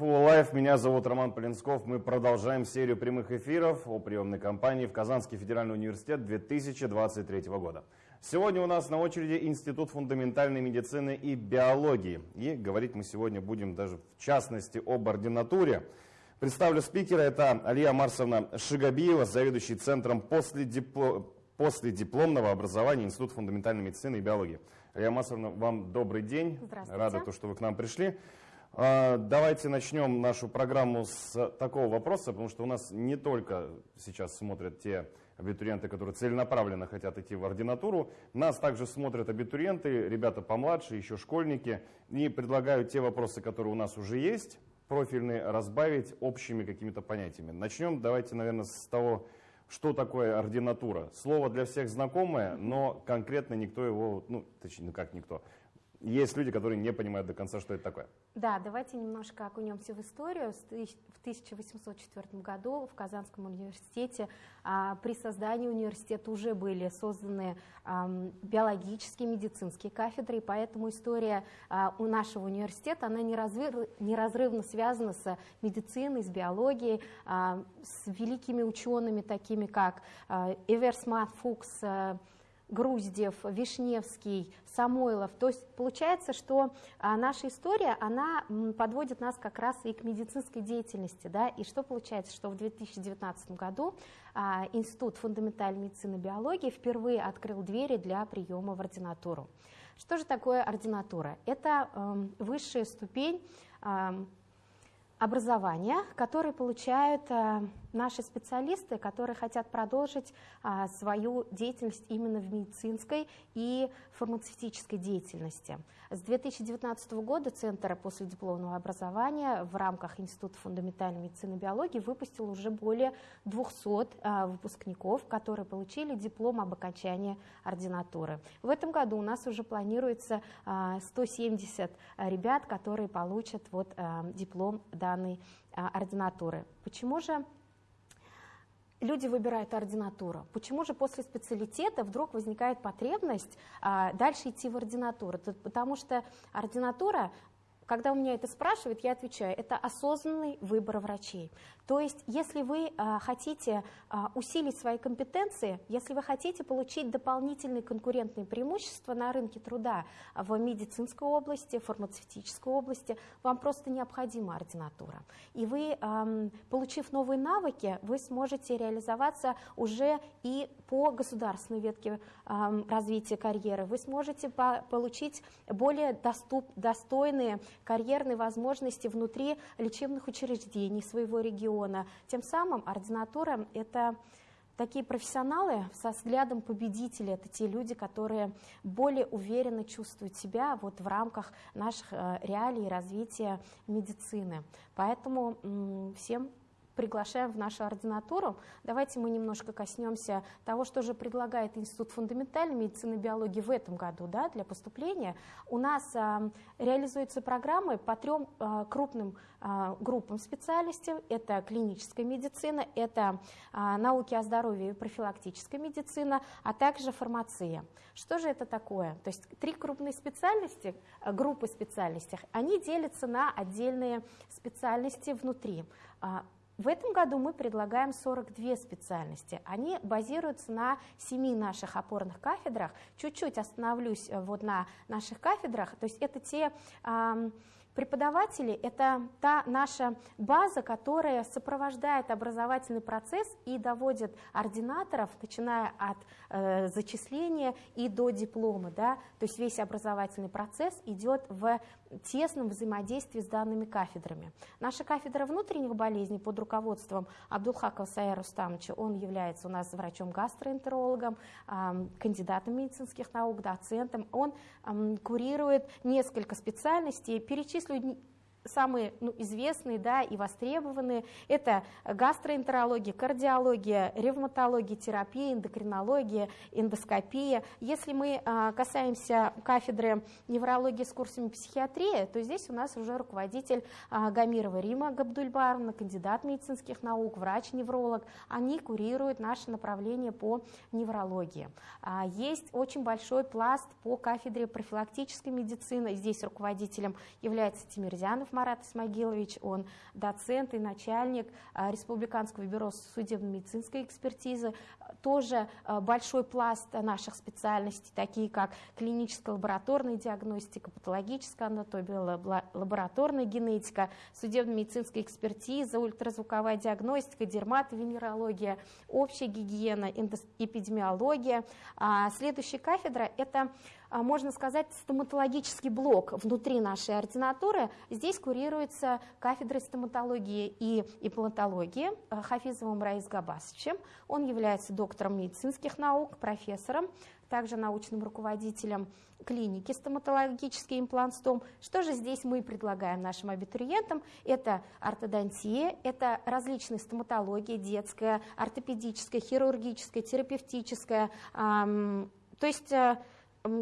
КФУ Live. Меня зовут Роман Полинсков. Мы продолжаем серию прямых эфиров о приемной кампании в Казанский федеральный университет 2023 года. Сегодня у нас на очереди Институт фундаментальной медицины и биологии. И говорить мы сегодня будем даже в частности об ординатуре. Представлю спикера. Это Алия Марсовна Шигабиева, заведующий Центром последипло... последипломного образования Института фундаментальной медицины и биологии. Алия Марсовна, вам добрый день. Здравствуйте. Рада, то, что вы к нам пришли. А, давайте начнем нашу программу с такого вопроса, потому что у нас не только сейчас смотрят те абитуриенты, которые целенаправленно хотят идти в ординатуру, нас также смотрят абитуриенты, ребята помладше, еще школьники, и предлагают те вопросы, которые у нас уже есть, профильные, разбавить общими какими-то понятиями. Начнем, давайте, наверное, с того, что такое ординатура. Слово для всех знакомое, но конкретно никто его, ну, точнее, как никто, есть люди, которые не понимают до конца, что это такое. Да, давайте немножко окунемся в историю. В 1804 году в Казанском университете а, при создании университета уже были созданы биологические, медицинские кафедры, и поэтому история а, у нашего университета, она неразрыв, неразрывно связана с медициной, с биологией, а, с великими учеными, такими как Эверсман Фукс, а, Груздев, Вишневский, Самойлов. То есть получается, что а, наша история, она подводит нас как раз и к медицинской деятельности. Да? И что получается, что в 2019 году а, Институт фундаментальной медицины и биологии впервые открыл двери для приема в ординатуру. Что же такое ординатура? Это э, высшая ступень э, образования, которые получают э, наши специалисты, которые хотят продолжить а, свою деятельность именно в медицинской и фармацевтической деятельности. С 2019 года Центр последипломного образования в рамках Института фундаментальной медицины и биологии выпустил уже более 200 а, выпускников, которые получили диплом об окончании ординатуры. В этом году у нас уже планируется а, 170 ребят, которые получат вот, а, диплом данной а, ординатуры. Почему же люди выбирают ординатуру. Почему же после специалитета вдруг возникает потребность а, дальше идти в ординатуру? Потому что ординатура когда у меня это спрашивают, я отвечаю, это осознанный выбор врачей. То есть, если вы а, хотите а, усилить свои компетенции, если вы хотите получить дополнительные конкурентные преимущества на рынке труда в медицинской области, фармацевтической области, вам просто необходима ординатура. И вы, а, получив новые навыки, вы сможете реализоваться уже и по государственной ветке а, развития карьеры. Вы сможете по получить более доступ, достойные карьерные возможности внутри лечебных учреждений своего региона. Тем самым ординатура – это такие профессионалы со взглядом победителя, это те люди, которые более уверенно чувствуют себя вот в рамках наших э, реалий развития медицины. Поэтому всем приглашаем в нашу ординатуру. Давайте мы немножко коснемся того, что же предлагает Институт фундаментальной медицины и биологии в этом году да, для поступления. У нас а, реализуются программы по трем а, крупным а, группам специальностей. Это клиническая медицина, это а, науки о здоровье и профилактическая медицина, а также фармация. Что же это такое? То есть три крупные специальности, а, группы специальностей, они делятся на отдельные специальности внутри. В этом году мы предлагаем 42 специальности. Они базируются на семи наших опорных кафедрах. Чуть-чуть остановлюсь э, вот на наших кафедрах. То есть это те Преподаватели – это та наша база, которая сопровождает образовательный процесс и доводит ординаторов, начиная от э, зачисления и до диплома. Да? То есть весь образовательный процесс идет в тесном взаимодействии с данными кафедрами. Наша кафедра внутренних болезней под руководством Абдулхакова Сая Рустамовича, он является у нас врачом-гастроэнтерологом, кандидатом медицинских наук, доцентом. Он курирует несколько специальностей, перечислю самые ну, известные да, и востребованные. Это гастроэнтерология, кардиология, ревматология, терапия, эндокринология, эндоскопия. Если мы а, касаемся кафедры неврологии с курсами психиатрии, то здесь у нас уже руководитель а, Гамирова Рима Габдульбаровна, кандидат медицинских наук, врач-невролог. Они курируют наше направление по неврологии. А, есть очень большой пласт по кафедре профилактической медицины. Здесь руководителем является Тимирзянов Марат Исмагилович, он доцент и начальник Республиканского бюро судебно-медицинской экспертизы. Тоже большой пласт наших специальностей, такие как клиническая лабораторная диагностика, патологическая анатомия, лабораторная генетика, судебно-медицинская экспертиза, ультразвуковая диагностика, дерматовенерология, общая гигиена, эпидемиология. А следующая кафедра – это а, можно сказать, стоматологический блок внутри нашей ординатуры. Здесь курируется кафедра стоматологии и имплантологии а, Хафизовым Раис Габасовичем. Он является доктором медицинских наук, профессором, также научным руководителем клиники стоматологический имплантстом. Что же здесь мы предлагаем нашим абитуриентам? Это ортодонтия, это различные стоматологии, детская, ортопедическая, хирургическая, терапевтическая, то есть э,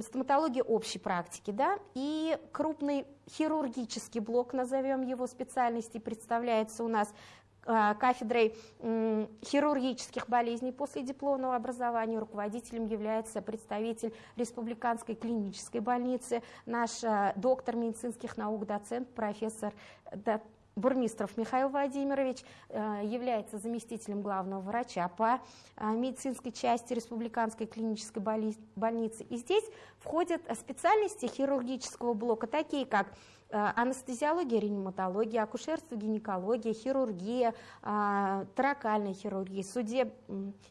стоматология общей практики, да, и крупный хирургический блок, назовем его специальности, представляется у нас а, кафедрой хирургических болезней после дипломного образования. Руководителем является представитель Республиканской клинической больницы, наш а, доктор медицинских наук, доцент, профессор Бурмистров Михаил Владимирович э, является заместителем главного врача по э, медицинской части Республиканской клинической больницы. И здесь входят специальности хирургического блока, такие как э, анестезиология, реаниматология, акушерство, гинекология, хирургия, таракальная хирургия, судеб...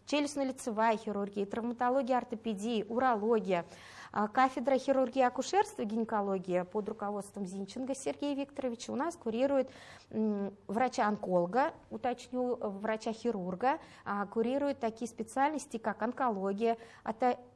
челюстно-лицевая хирургия, травматология, ортопедия, урология, кафедра хирургии и акушерства и гинекологии под руководством Зинченко Сергея Викторовича у нас курирует врача-онколога, уточню, врача-хирурга, а курирует такие специальности, как онкология,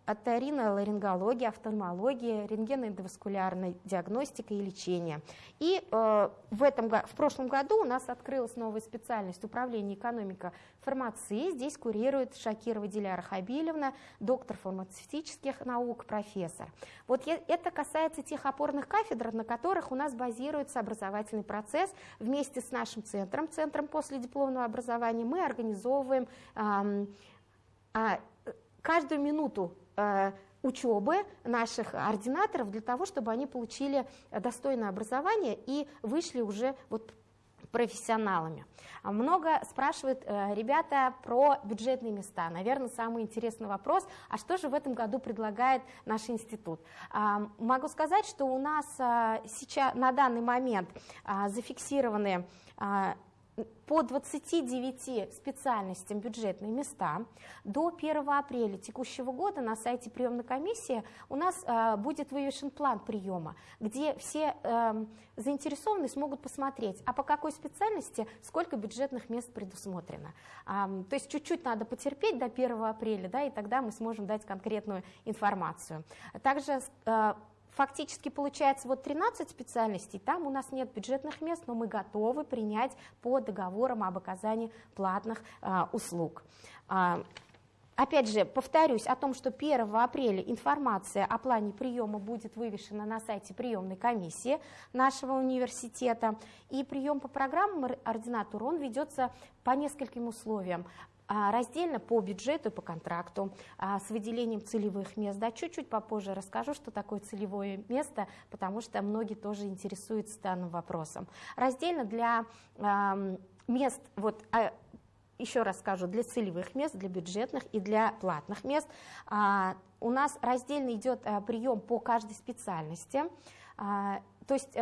оториноларингология, офтальмология, рентгеноэндоваскулярная диагностика и лечение. И э, в, этом, в прошлом году у нас открылась новая специальность управления экономика фармации. Здесь курирует Шакирова Диляра Хабилевна, доктор фармацевтических наук, профессор. Вот это касается тех опорных кафедр, на которых у нас базируется образовательный процесс. Вместе с нашим центром, центром после дипломного образования, мы организовываем э, э, каждую минуту учебы наших ординаторов для того, чтобы они получили достойное образование и вышли уже вот профессионалами. Много спрашивают э, ребята про бюджетные места. Наверное, самый интересный вопрос, а что же в этом году предлагает наш институт? А, могу сказать, что у нас а, сейчас на данный момент а, зафиксированы по 29 специальностям бюджетные места. До 1 апреля текущего года на сайте приемной комиссии у нас э, будет вывешен план приема, где все э, заинтересованные смогут посмотреть, а по какой специальности сколько бюджетных мест предусмотрено. Э, то есть чуть-чуть надо потерпеть до 1 апреля, да, и тогда мы сможем дать конкретную информацию. Также э, фактически получается вот 13 специальностей, там у нас нет бюджетных мест, но мы готовы принять по договорам об оказании платных а, услуг. А, Опять же, повторюсь о том, что 1 апреля информация о плане приема будет вывешена на сайте приемной комиссии нашего университета. И прием по программам ординатур, он ведется по нескольким условиям. А, раздельно по бюджету и по контракту а, с выделением целевых мест. Да, чуть-чуть попозже расскажу, что такое целевое место, потому что многие тоже интересуются данным вопросом. Раздельно для мест, вот а, еще раз скажу, для целевых мест, для бюджетных и для платных мест. У нас раздельно идет прием по каждой специальности. То есть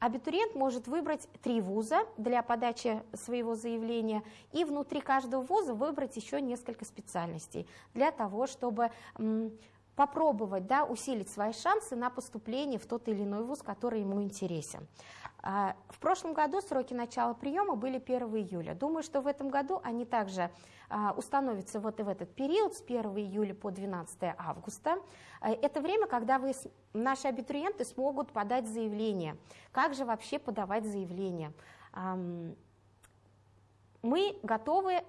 Абитуриент может выбрать три вуза для подачи своего заявления и внутри каждого вуза выбрать еще несколько специальностей для того, чтобы попробовать да, усилить свои шансы на поступление в тот или иной вуз, который ему интересен. А, в прошлом году сроки начала приема были 1 июля. Думаю, что в этом году они также а, установятся вот и в этот период с 1 июля по 12 августа. А, это время, когда вы, наши абитуриенты смогут подать заявление. Как же вообще подавать заявление? Мы готовы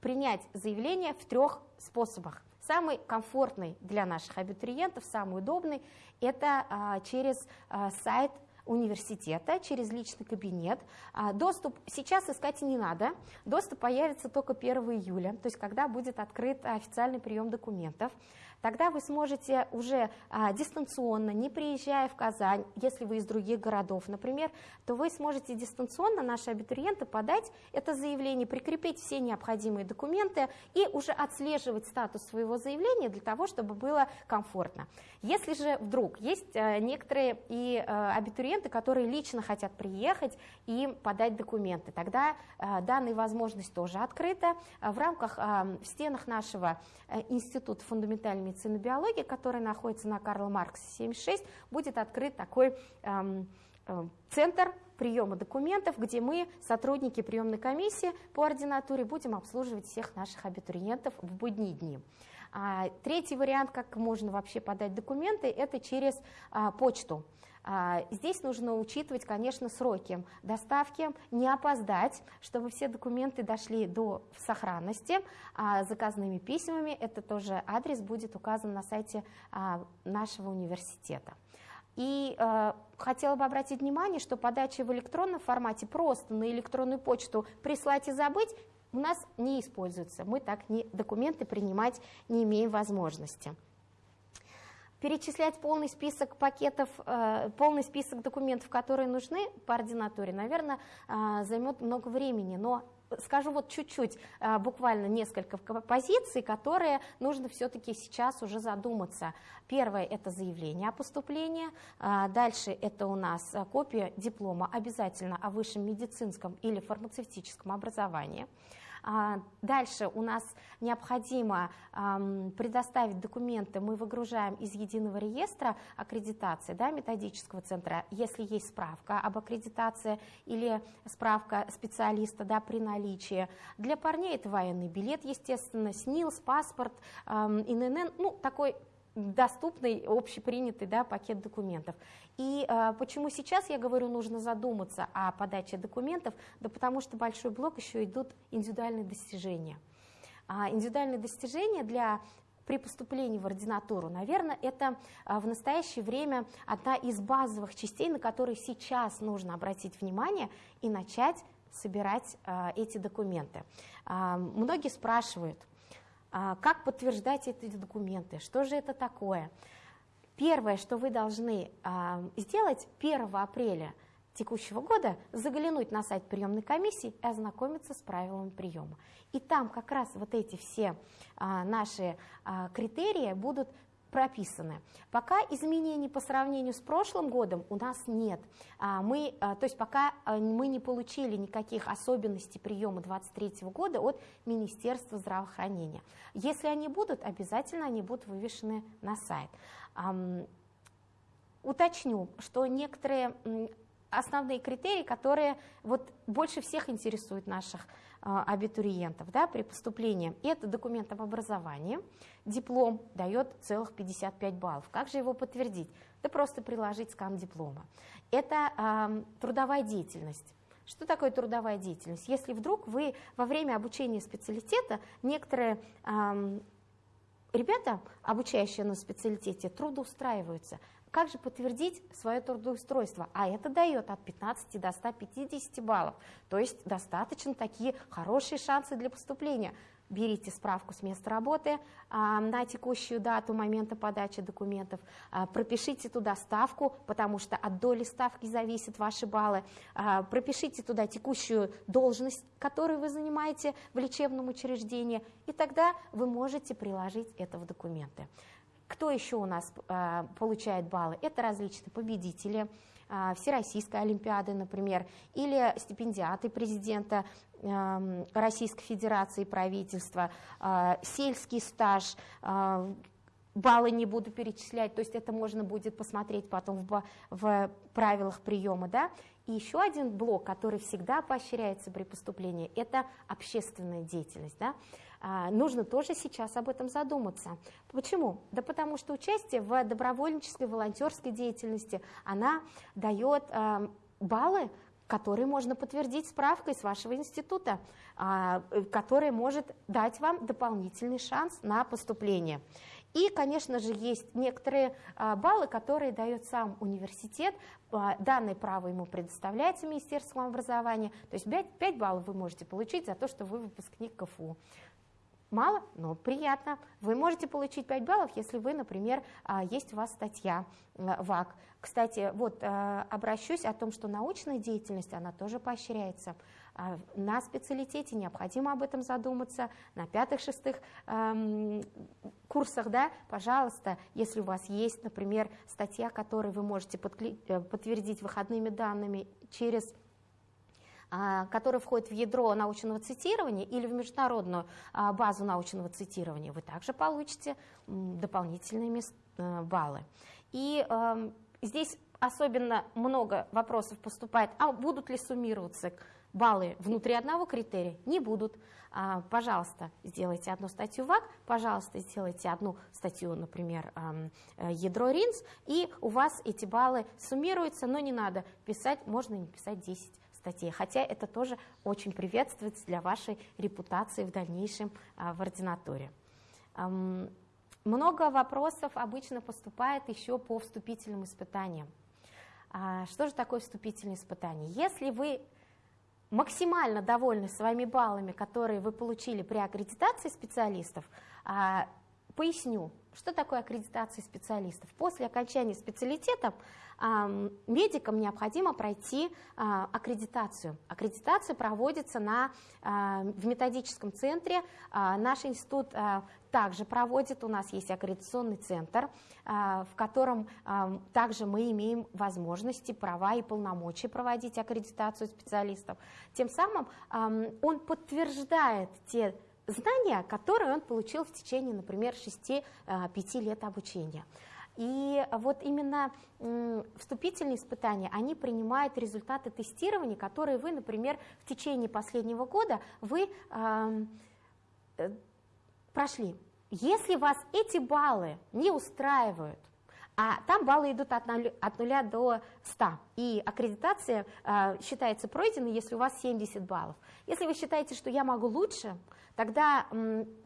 принять заявление в трех способах. Самый комфортный для наших абитуриентов, самый удобный, это через сайт университета через личный кабинет. А, доступ сейчас искать не надо, доступ появится только 1 июля, то есть когда будет открыт официальный прием документов. Тогда вы сможете уже а, дистанционно, не приезжая в Казань, если вы из других городов, например, то вы сможете дистанционно, наши абитуриенты, подать это заявление, прикрепить все необходимые документы и уже отслеживать статус своего заявления для того, чтобы было комфортно. Если же вдруг есть а, некоторые и а, абитуриенты, которые лично хотят приехать и подать документы, тогда а, данная возможность тоже открыта в рамках, в стенах нашего э, Института фундаментальной медицины биологии, который находится на Карла Маркса 76, будет открыт такой эм, э, центр приема документов, где мы, сотрудники приемной комиссии по ординатуре, будем обслуживать всех наших абитуриентов в будние дни. А, третий вариант, как можно вообще подать документы, это через а, почту. А, здесь нужно учитывать, конечно, сроки доставки, не опоздать, чтобы все документы дошли до сохранности. А заказными письмами это тоже адрес будет указан на сайте а, нашего университета. И э, хотела бы обратить внимание, что подача в электронном формате просто на электронную почту прислать и забыть у нас не используется. Мы так не, документы принимать не имеем возможности перечислять полный список пакетов, э, полный список документов, которые нужны по ординатуре, наверное, э, займет много времени, но скажу вот чуть-чуть, э, буквально несколько позиций, которые нужно все-таки сейчас уже задуматься. Первое – это заявление о поступлении, дальше это у нас копия диплома обязательно о высшем медицинском или фармацевтическом образовании. А, дальше у нас необходимо предоставить документы, мы выгружаем из единого реестра аккредитации да, методического центра, если есть справка об аккредитации или справка специалиста да, при наличии. Для парней это военный билет, естественно, СНИЛС, паспорт, ИНН, ну такой доступный, общепринятый да, пакет документов. И э, почему сейчас я говорю, нужно задуматься о подаче документов, да потому что большой блок еще идут индивидуальные достижения. А индивидуальные достижения для при поступлении в ординатуру, наверное, это а, в настоящее время одна из базовых частей, на которые сейчас нужно обратить внимание и начать собирать а, эти документы. А, многие спрашивают, как подтверждать эти документы, что же это такое. Первое, что вы должны а, сделать 1 апреля текущего года, заглянуть на сайт приемной комиссии и ознакомиться с правилами приема. И там как раз вот эти все а, наши критерии будут прописаны. Пока изменений по сравнению с прошлым годом у нас нет. А, мы, а, то есть пока а, мы не получили никаких особенностей приема 2023 года от Министерства здравоохранения. Если они будут, обязательно они будут вывешены на сайт. Уточню, что некоторые основные критерии, которые вот больше всех интересуют наших а, абитуриентов да, при поступлении. Это документ об образовании. Диплом дает целых 55 баллов. Как же его подтвердить? Да просто приложить скан диплома. Это э, трудовая деятельность. Что такое трудовая деятельность? Если вдруг вы во время обучения специалитета некоторые э, ребята, обучающие на специалитете, трудоустраиваются – как же подтвердить свое трудоустройство? А это дает от 15 до 150 баллов. То есть достаточно такие хорошие шансы для поступления. Берите справку с места работы а, на текущую дату момента подачи документов, а, пропишите туда ставку, потому что от доли ставки зависят ваши баллы, а, пропишите туда текущую должность, которую вы занимаете в лечебном учреждении, и тогда вы можете приложить это в документы. Кто еще у нас э, получает баллы? Это различные победители э, Всероссийской Олимпиады, например, или стипендиаты президента э, Российской Федерации правительства, э, сельский стаж, э, баллы не буду перечислять, то есть это можно будет посмотреть потом в, в правилах приема, да. И еще один блок, который всегда поощряется при поступлении, это общественная деятельность, да. А, нужно тоже сейчас об этом задуматься. Почему? Да потому что участие в добровольнической, волонтерской деятельности, она дает а, баллы, которые можно подтвердить справкой с вашего института, а, который может дать вам дополнительный шанс на поступление. И, конечно же, есть некоторые баллы, которые дает сам университет. Данное право ему предоставляется Министерством образования. То есть 5, 5 баллов вы можете получить за то, что вы выпускник КФУ. Мало, но приятно. Вы можете получить 5 баллов, если вы, например, а, есть у вас статья ВАК. Кстати, вот а, обращусь о том, что научная деятельность, она тоже поощряется. А, на специалитете необходимо об этом задуматься, на пятых-шестых эм, курсах, да, пожалуйста, если у вас есть, например, статья, которую вы можете э, подтвердить выходными данными через а, который входит в ядро научного цитирования или в международную а, базу научного цитирования, вы также получите дополнительные э, баллы. И эм, здесь особенно много вопросов поступает, а будут ли суммироваться баллы внутри одного критерия? Не будут. А, пожалуйста, сделайте одну статью ВАК, пожалуйста, сделайте одну статью, например, э, ядро РИНС, и у вас эти баллы суммируются, но не надо писать, можно не писать 10 статей, хотя это тоже очень приветствуется для вашей репутации в дальнейшем а, в ординатуре. Много вопросов обычно поступает еще по вступительным испытаниям. А, что же такое вступительные испытания? Если вы максимально довольны своими баллами, которые вы получили при аккредитации специалистов, а, поясню, что такое аккредитация специалистов. После окончания специалитета медикам необходимо пройти а, аккредитацию. Аккредитация проводится на, а, в методическом центре. А, наш институт также проводит, у нас есть аккредитационный центр, в котором также мы имеем возможности, права и полномочия проводить аккредитацию специалистов. Тем самым он подтверждает те знания, которые он получил в течение, например, 6-5 лет обучения. И вот именно вступительные испытания, они принимают результаты тестирования, которые вы, например, в течение последнего года вы э, прошли. Если вас эти баллы не устраивают, а там баллы идут от 0, от 0 до 100, и аккредитация э, считается пройденной, если у вас 70 баллов. Если вы считаете, что я могу лучше, тогда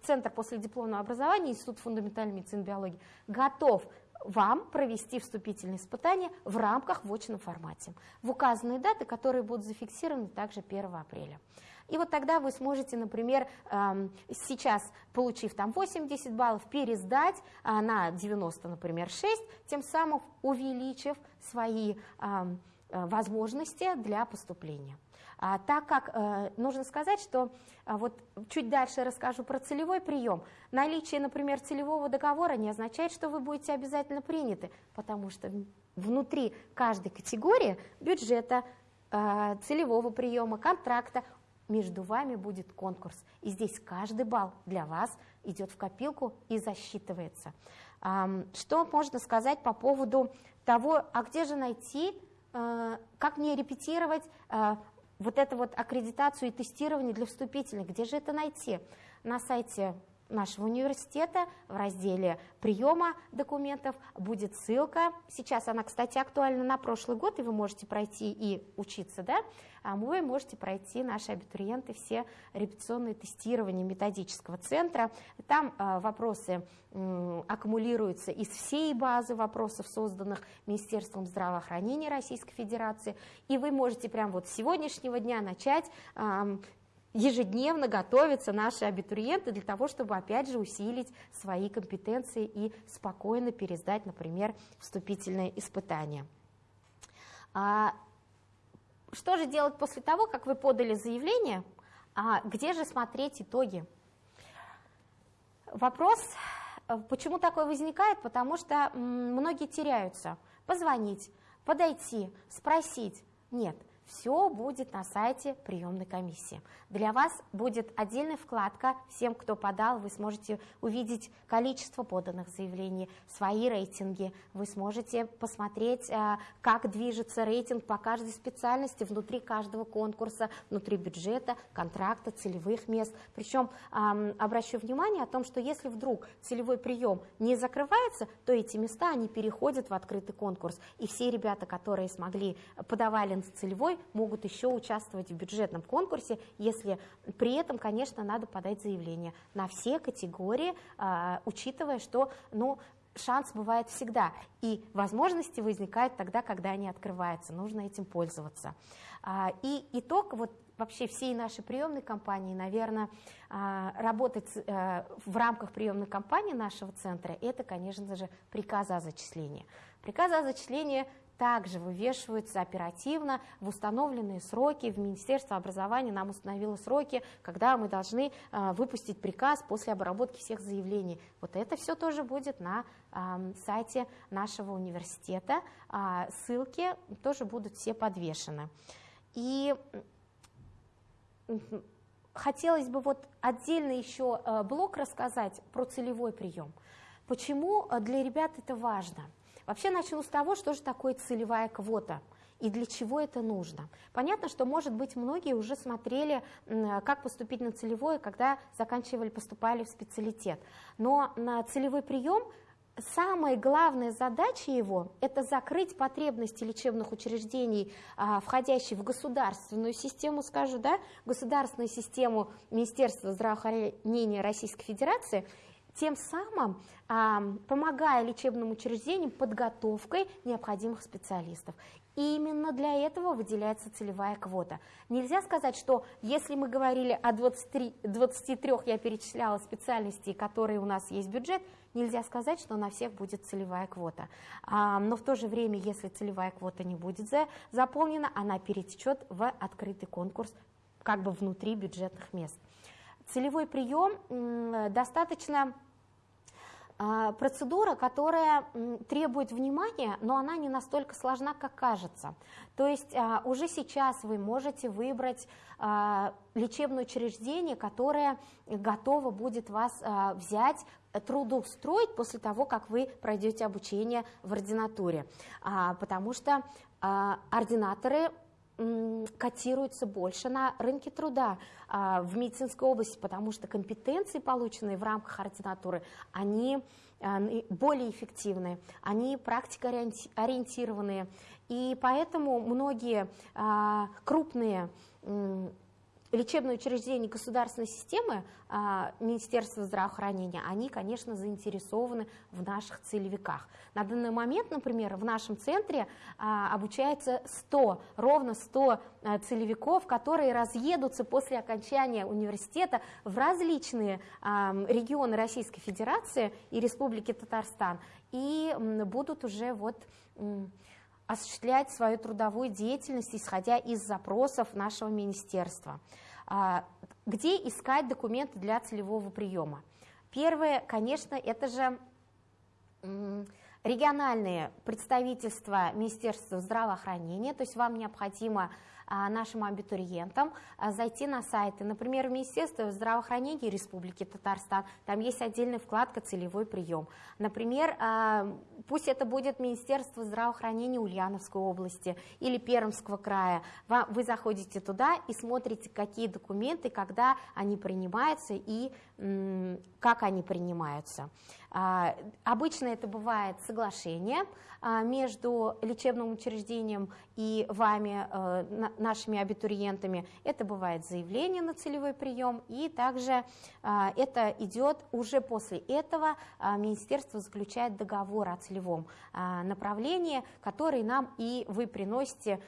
Центр после дипломного образования, Институт фундаментальной медицины и биологии, готов вам провести вступительные испытания в рамках в очном формате в указанные даты, которые будут зафиксированы также 1 апреля. И вот тогда вы сможете, например, эм, сейчас, получив там 80 баллов, пересдать э, на 90, например, 6, тем самым увеличив свои эм, э, возможности для поступления. А, так как э, нужно сказать, что а, вот чуть дальше расскажу про целевой прием. Наличие, например, целевого договора не означает, что вы будете обязательно приняты, потому что внутри каждой категории бюджета, э, целевого приема, контракта между вами будет конкурс. И здесь каждый балл для вас идет в копилку и засчитывается. Что можно сказать по поводу того, а где же найти, э, как мне репетировать э, вот эту вот аккредитацию и тестирование для вступительных, где же это найти? На сайте нашего университета в разделе приема документов будет ссылка. Сейчас она, кстати, актуальна на прошлый год, и вы можете пройти и учиться, да? А вы можете пройти, наши абитуриенты, все репетиционные тестирования методического центра. Там э, вопросы аккумулируются из всей базы вопросов, созданных Министерством здравоохранения Российской Федерации, и вы можете прямо вот с сегодняшнего дня начать ежедневно готовятся наши абитуриенты для того, чтобы, опять же, усилить свои компетенции и спокойно пересдать, например, вступительные испытания. А что же делать после того, как вы подали заявление? А где же смотреть итоги? Вопрос, э, почему такой возникает? Потому что многие теряются. Позвонить, подойти, спросить. Нет, все будет на сайте приемной комиссии. Для вас будет отдельная вкладка, всем, кто подал, вы сможете увидеть количество поданных заявлений, свои рейтинги, вы сможете посмотреть, э, как движется рейтинг по каждой специальности внутри каждого конкурса, внутри бюджета, контракта, целевых мест. Причем обращу внимание о том, что если вдруг целевой прием не закрывается, то эти места, они переходят в открытый конкурс. И все ребята, которые смогли, подавали на целевой, могут еще участвовать в бюджетном конкурсе, если при этом, конечно, надо подать заявление на все категории, а, учитывая, что ну, шанс бывает всегда, и возможности возникают тогда, когда они открываются, нужно этим пользоваться. А, и итог вот вообще всей нашей приемной кампании, наверное, а, работать э, в рамках приемной кампании нашего центра, это, конечно же, приказы о зачислении. Приказы о зачислении также вывешиваются оперативно в установленные сроки. В Министерство образования нам установило сроки, когда мы должны э, выпустить приказ после обработки всех заявлений. Вот это все тоже будет на э, сайте нашего университета. Э, ссылки тоже будут все подвешены. И хотелось бы вот отдельно еще э, блок рассказать про целевой прием. Почему э, для ребят это важно? Вообще начну с того, что же такое целевая квота и для чего это нужно. Понятно, что, может быть, многие уже смотрели, как поступить на целевое, когда заканчивали, поступали в специалитет. Но на целевой прием самая главная задача его – это закрыть потребности лечебных учреждений, а, входящих в государственную систему, скажу, да, государственную систему Министерства здравоохранения Российской Федерации – тем самым а, помогая лечебным учреждениям подготовкой необходимых специалистов. И именно для этого выделяется целевая квота. Нельзя сказать, что если мы говорили о 23, 23 я перечисляла специальностей, которые у нас есть бюджет, нельзя сказать, что на всех будет целевая квота. А, но в то же время, если целевая квота не будет за, заполнена, она перетечет в открытый конкурс как бы внутри бюджетных мест. Целевой прием достаточно процедура, которая требует внимания, но она не настолько сложна, как кажется. То есть а, уже сейчас вы можете выбрать а, лечебное учреждение, которое готово будет вас взять, трудоустроить после того, как вы пройдете обучение в ординатуре. Потому что ординаторы котируется больше на рынке труда а, в медицинской области, потому что компетенции, полученные в рамках ординатуры, они а, более эффективны, они практикоориентированные, и поэтому многие а, крупные лечебные учреждения государственной системы а, Министерства здравоохранения, они, конечно, заинтересованы в наших целевиках. На данный момент, например, в нашем центре а, обучается 100, ровно 100 а, целевиков, которые разъедутся после окончания университета в различные регионы Российской Федерации и Республики Татарстан и будут уже вот осуществлять свою трудовую деятельность, исходя из запросов нашего министерства. А, где искать документы для целевого приема? Первое, конечно, это же региональные представительства Министерства здравоохранения, то есть вам необходимо нашим абитуриентам а, зайти на сайты, например, Министерства здравоохранения Республики Татарстан, там есть отдельная вкладка «Целевой прием». Например, а, пусть это будет Министерство здравоохранения Ульяновской области или Пермского края, вы заходите туда и смотрите, какие документы, когда они принимаются и как они принимаются. Обычно это бывает соглашение, а, между лечебным учреждением и вами, э, нашими абитуриентами. Это бывает заявление на целевой прием, и также а, это идет уже после этого а, министерство заключает договор о целевом направлении, который нам и вы приносите,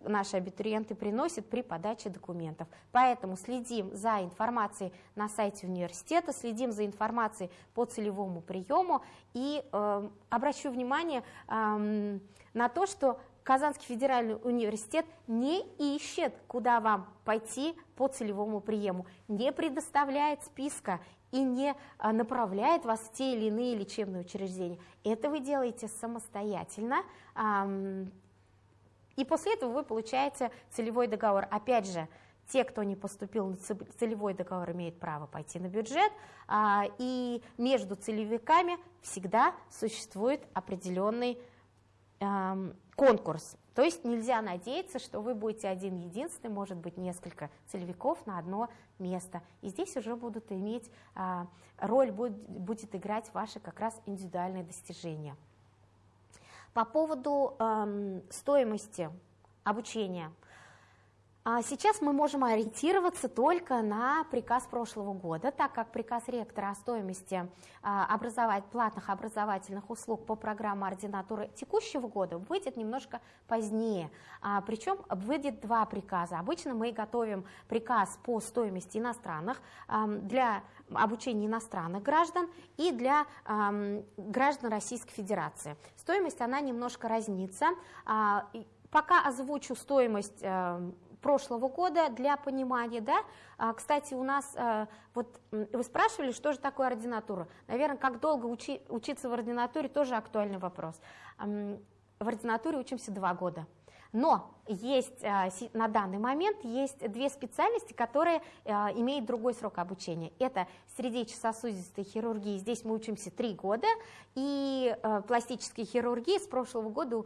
наши абитуриенты приносят при подаче документов. Поэтому следим за информацией на сайте университета, следим за информацией по целевому приему и э, обращу внимание э, на то, что Казанский федеральный университет не ищет, куда вам пойти по целевому приему, не предоставляет списка и не э, направляет вас в те или иные лечебные учреждения. Это вы делаете самостоятельно, и после этого вы получаете целевой договор. Опять же, те, кто не поступил на целевой договор, имеют право пойти на бюджет, а, и между целевиками всегда существует определенный конкурс. То есть нельзя надеяться, что вы будете один единственный, может быть несколько целевиков на одно место. И здесь уже будут иметь, а, роль будет, будет играть ваши как раз индивидуальные достижения. По поводу стоимости обучения – А сейчас мы можем ориентироваться только на приказ прошлого года, так как приказ ректора о стоимости а, образовать, платных образовательных услуг по программе ординатуры текущего года выйдет немножко позднее. А, причем выйдет два приказа. Обычно мы готовим приказ по стоимости иностранных для обучения иностранных граждан и для граждан Российской Федерации. Стоимость она немножко разнится. Пока озвучу стоимость э, прошлого года для понимания, да. А, кстати, у нас, а, вот вы спрашивали, что же такое ординатура. Наверное, как долго учи, учиться в ординатуре, тоже актуальный вопрос. В ординатуре учимся два года. Но есть а, на данный момент есть две специальности, которые а, имеют другой срок обучения. Это сердечно-сосудистой хирургии, здесь мы учимся три года, и а, пластической хирургии с прошлого года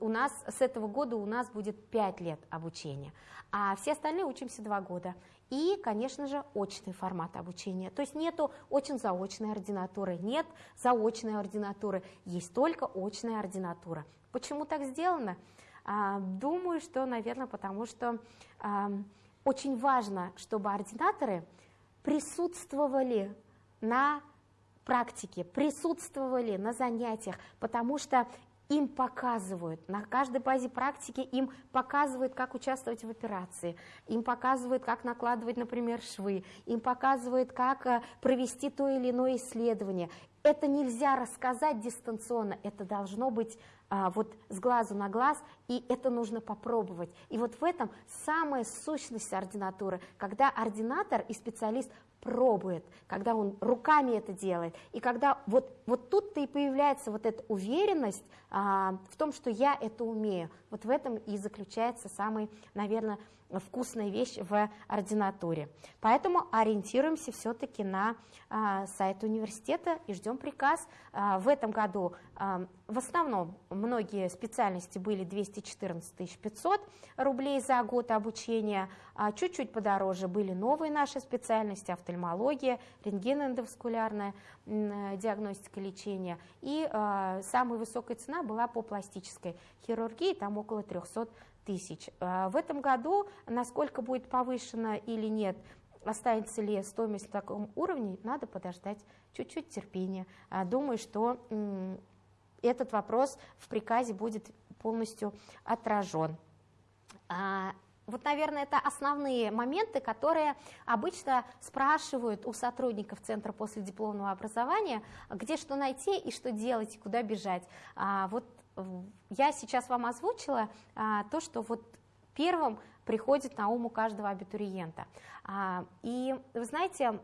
у нас, с этого года у нас будет пять лет обучения, а все остальные учимся два года. И, конечно же, очный формат обучения. То есть нету очень-заочной ординатуры, нет заочной ординатуры, есть только очная ординатура. Почему так сделано? А, думаю, что, наверное, потому что очень важно, чтобы ординаторы присутствовали на практике, присутствовали на занятиях, потому что им показывают, на каждой базе практики им показывают, как участвовать в операции, им показывают, как накладывать, например, швы, им показывают, как э, провести то или иное исследование. Это нельзя рассказать дистанционно, это должно быть вот с глазу на глаз, и это нужно попробовать. И вот в этом самая сущность ординатуры, когда ординатор и специалист пробует, когда он руками это делает, и когда вот, вот тут-то и появляется вот эта уверенность а, в том, что я это умею. Вот в этом и заключается самый, наверное, вкусная вещь в ординатуре. Поэтому ориентируемся все-таки на а, сайт университета и ждем приказ. А, в этом году а, в основном многие специальности были 214 500 рублей за год обучения, чуть-чуть подороже были новые наши специальности, офтальмология, рентгеноэндоваскулярная диагностика лечения. И самая высокая цена была по пластической хирургии, там около 300 тысяч. А, в этом году, насколько будет повышена или нет, останется ли стоимость на таком уровне, надо подождать чуть-чуть терпения. А, думаю, что этот вопрос в приказе будет полностью отражен. А, вот, наверное, это основные моменты, которые обычно спрашивают у сотрудников Центра после дипломного образования, где что найти и что делать, и куда бежать. Вот я сейчас вам озвучила а, то, что вот первым приходит на ум у каждого абитуриента. А, и вы знаете,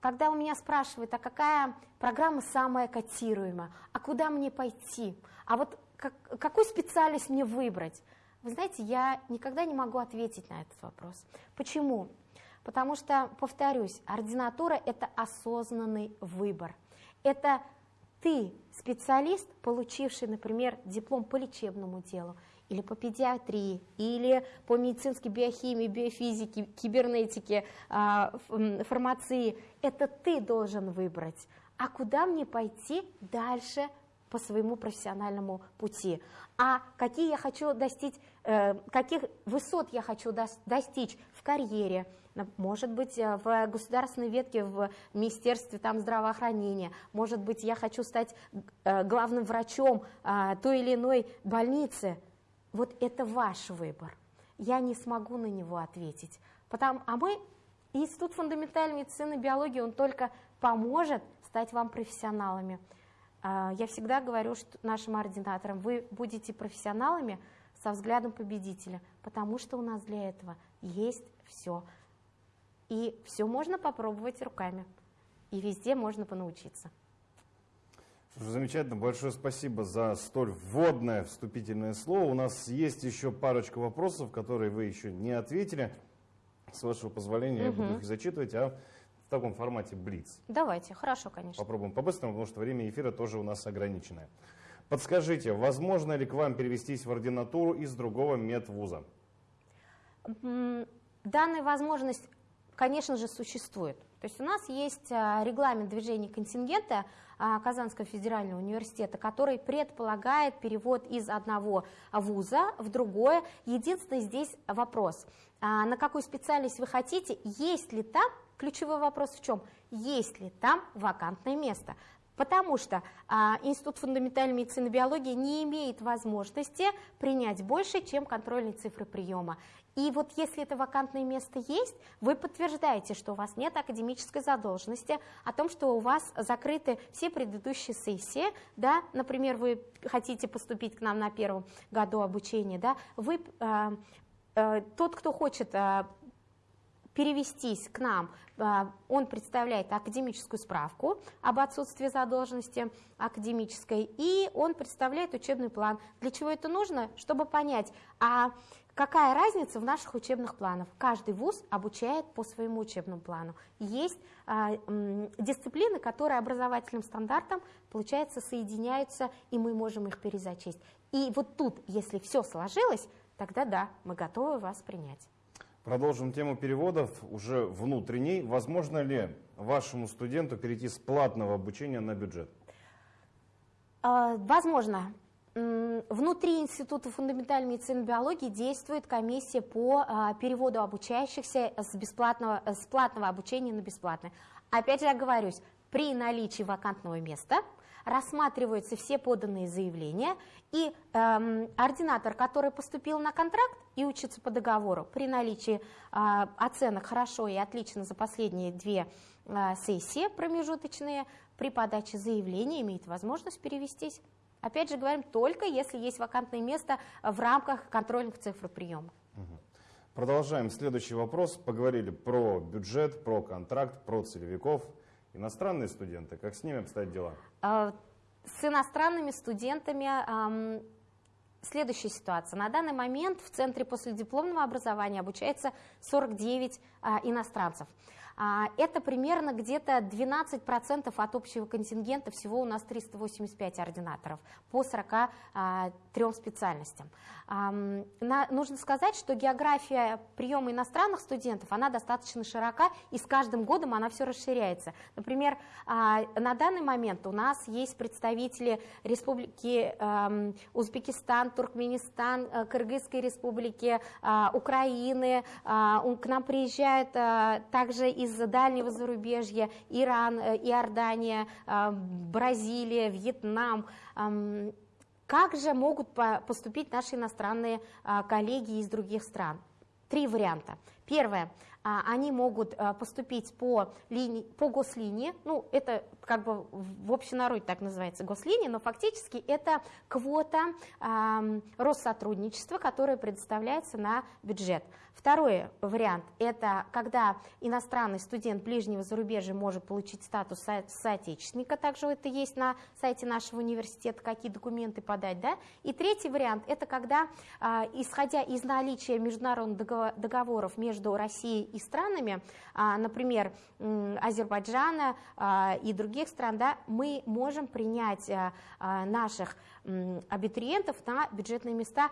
когда у меня спрашивают, а какая программа самая котируемая, а куда мне пойти, а вот как, какую специальность мне выбрать, вы знаете, я никогда не могу ответить на этот вопрос. Почему? Потому что, повторюсь, ординатура – это осознанный выбор. Это ты специалист, получивший, например, диплом по лечебному делу, или по педиатрии, или по медицинской биохимии, биофизике, кибернетике, а, фармации, это ты должен выбрать. А куда мне пойти дальше по своему профессиональному пути? А какие я хочу достичь, каких высот я хочу достичь в карьере, может быть, э, в государственной ветке в Министерстве там, здравоохранения, может быть, я хочу стать э, главным врачом той или иной больницы. Вот это ваш выбор. Я не смогу на него ответить. Потому, а мы, Институт фундаментальной медицины и биологии, он только поможет стать вам профессионалами. Я всегда говорю что нашим ординаторам, вы будете профессионалами со взглядом победителя, потому что у нас для этого есть все. И все можно попробовать руками. И везде можно понаучиться. Замечательно. Большое спасибо за столь вводное вступительное слово. У нас есть еще парочка вопросов, которые вы еще не ответили. С вашего позволения угу. я буду их зачитывать, а в таком формате блиц. Давайте, хорошо, конечно. Попробуем по-быстрому, потому что время эфира тоже у нас ограниченное. Подскажите, возможно ли к вам перевестись в ординатуру из другого медвуза? Данная возможность конечно же, существует. То есть у нас есть а, регламент движения контингента а, Казанского федерального университета, который предполагает перевод из одного вуза в другое. Единственный здесь вопрос, а, на какую специальность вы хотите, есть ли там, ключевой вопрос в чем, есть ли там вакантное место. Потому что а, Институт фундаментальной медицины и биологии не имеет возможности принять больше, чем контрольные цифры приема. И вот если это вакантное место есть, вы подтверждаете, что у вас нет академической задолженности, о том, что у вас закрыты все предыдущие сессии, да, например, вы хотите поступить к нам на первом году обучения, да, вы, э, тот, кто хочет э, перевестись к нам, а, он представляет академическую справку об отсутствии задолженности академической, и он представляет учебный план. Для чего это нужно? Чтобы понять, а какая разница в наших учебных планах. Каждый вуз обучает по своему учебному плану. Есть а, дисциплины, которые образовательным стандартом, получается, соединяются, и мы можем их перезачесть. И вот тут, если все сложилось, тогда да, мы готовы вас принять. Продолжим тему переводов уже внутренней. Возможно ли вашему студенту перейти с платного обучения на бюджет? А, возможно. Внутри Института фундаментальной медицины и биологии действует комиссия по а, переводу обучающихся с, бесплатного, с платного обучения на бесплатное. Опять же, оговорюсь, при наличии вакантного места рассматриваются все поданные заявления, и эм, ординатор, который поступил на контракт и учится по договору, при наличии э, оценок хорошо и отлично за последние две э, сессии промежуточные, при подаче заявления имеет возможность перевестись. Опять же говорим, только если есть вакантное место в рамках контрольных цифр приема. Продолжаем. Следующий вопрос. Поговорили про бюджет, про контракт, про целевиков. Иностранные студенты, как с ними обстоят дела? А, с иностранными студентами следующая ситуация. На данный момент в Центре последипломного образования обучается 49 а, иностранцев. А, это примерно где-то 12% от общего контингента, всего у нас 385 ординаторов по 43 специальностям. Нужно сказать, что география приема иностранных студентов, она достаточно широка, и с каждым годом она все расширяется. Например, а, на данный момент у нас есть представители Республики Узбекистан, Туркменистан, э, Кыргызской республики, а, Украины. К нам приезжают также из дальнего зарубежья, Иран, э, Иордания, э, Бразилия, Вьетнам. Как же могут поступить наши иностранные а, коллеги из других стран? Три варианта. Первое. А, они могут а, поступить по, линии, по гослинии, ну, это как бы в общенароде так называется гослиния, но фактически это квота э, Россотрудничества, которая предоставляется на бюджет. Второй вариант – это когда иностранный студент ближнего зарубежья может получить статус со соотечественника, также это есть на сайте нашего университета, какие документы подать. Да? И третий вариант – это когда, э, исходя из наличия международных договоров между Россией и странами, э, например, э, Азербайджана э, и других стран, да, мы можем принять наших абитуриентов на бюджетные места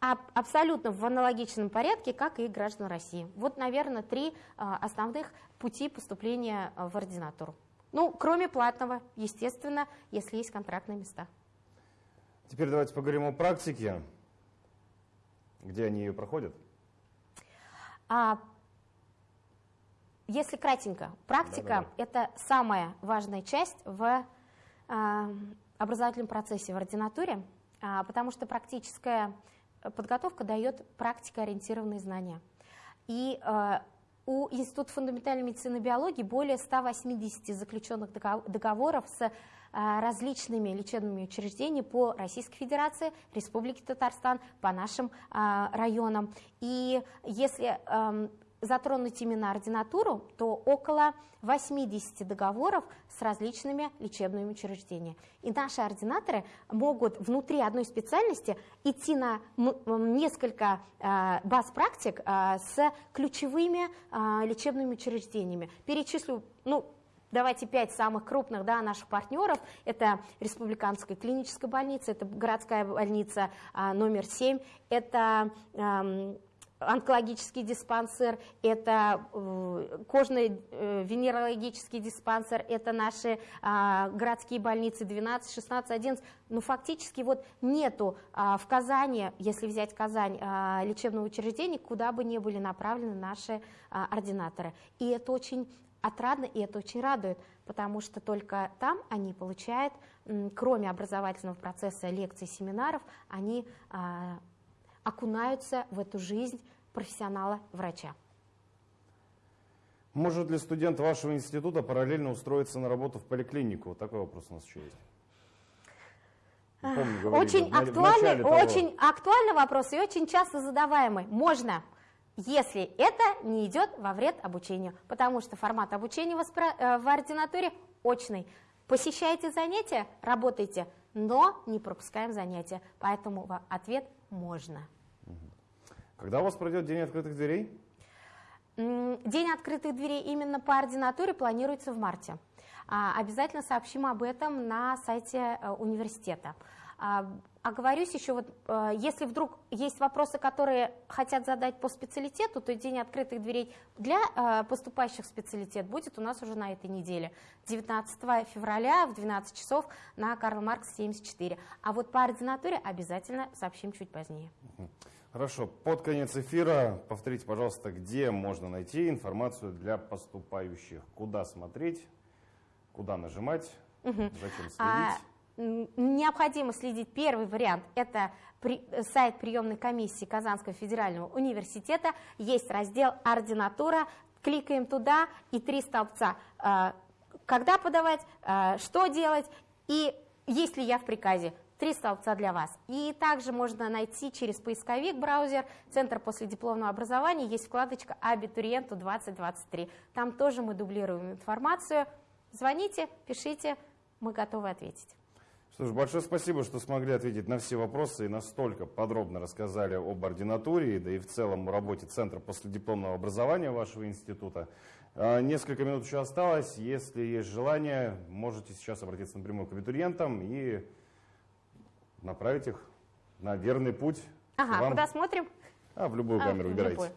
абсолютно в аналогичном порядке, как и граждан России. Вот, наверное, три а, основных пути поступления а, в ординатуру. Ну, кроме платного, естественно, если есть контрактные места. Теперь давайте поговорим о практике. Где они ее проходят? А, если кратенько, практика да, да, да. это самая важная часть в а, образовательном процессе в ординатуре, а, потому что практическая подготовка дает практикоориентированные знания. И э, у Института фундаментальной медицины и биологии более 180 заключенных договоров с э, различными лечебными учреждениями по Российской Федерации, Республике Татарстан, по нашим э, районам. И если эм, затронуть именно ординатуру, то около 80 договоров с различными лечебными учреждениями. И наши ординаторы могут внутри одной специальности идти на несколько э, баз практик э, с ключевыми э, лечебными учреждениями. Перечислю, ну, Давайте пять самых крупных да, наших партнеров. Это Республиканская клиническая больница, это городская больница номер 7, это онкологический диспансер, это кожный венерологический диспансер, это наши городские больницы 12, 16, 11. Но фактически вот нету в Казани, если взять Казань, лечебного учреждения, куда бы ни были направлены наши ординаторы. И это очень отрадно, и это очень радует, потому что только там они получают, кроме образовательного процесса лекций, семинаров, они а, окунаются в эту жизнь профессионала-врача. Может ли студент вашего института параллельно устроиться на работу в поликлинику? Вот такой вопрос у нас еще есть. Помню, говорили, очень, актуальный, очень актуальный вопрос и очень часто задаваемый. Можно если это не идет во вред обучению, потому что формат обучения в э, ординатуре очный. Посещайте занятия, работайте, но не пропускаем занятия. Поэтому ответ можно. Когда у вас пройдет День открытых дверей? День открытых дверей именно по ординатуре планируется в марте. А, обязательно сообщим об этом на сайте э, университета. А, оговорюсь еще, вот, э, если вдруг есть вопросы, которые хотят задать по специалитету, то день открытых дверей для э, поступающих в специалитет будет у нас уже на этой неделе, 19 февраля в 12 часов на Карл Маркс 74. А вот по ординатуре обязательно сообщим чуть позднее. Хорошо, под конец эфира повторите, пожалуйста, где можно найти информацию для поступающих, куда смотреть, куда нажимать, угу. зачем следить. А необходимо следить. Первый вариант – это при, сайт приемной комиссии Казанского федерального университета. Есть раздел «Ординатура». Кликаем туда и три столбца. А, когда подавать, а, что делать и есть ли я в приказе. Три столбца для вас. И также можно найти через поисковик браузер Центр после дипломного образования. Есть вкладочка «Абитуриенту 2023». Там тоже мы дублируем информацию. Звоните, пишите, мы готовы ответить. Что ж, большое спасибо, что смогли ответить на все вопросы и настолько подробно рассказали об ординатуре, да и в целом работе Центра после дипломного образования вашего института. А, несколько минут еще осталось. Если есть желание, можете сейчас обратиться напрямую к абитуриентам и направить их на верный путь. Ага, вам. куда смотрим? А, в любую а, камеру а, выбирайте.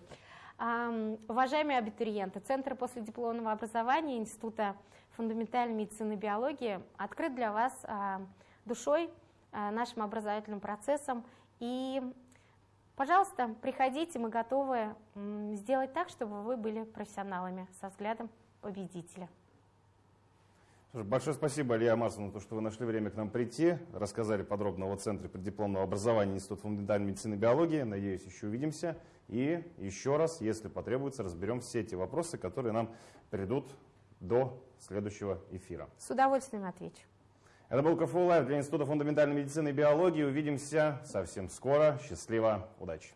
Um, уважаемые абитуриенты, Центр после дипломного образования Института фундаментальной медицины и биологии открыт для вас uh, душой, э, нашим образовательным процессом. И, пожалуйста, приходите, мы готовы сделать так, чтобы вы были профессионалами со взглядом победителя. Большое спасибо, Алия Амарсовна, то, что вы нашли время к нам прийти, рассказали подробно о Центре преддипломного образования Института фундаментальной медицины и биологии. Надеюсь, еще увидимся. И еще раз, если потребуется, разберем все эти вопросы, которые нам придут до следующего эфира. С удовольствием отвечу. Это был КФУ Лайв для Института фундаментальной медицины и биологии. Увидимся совсем скоро. Счастливо, удачи!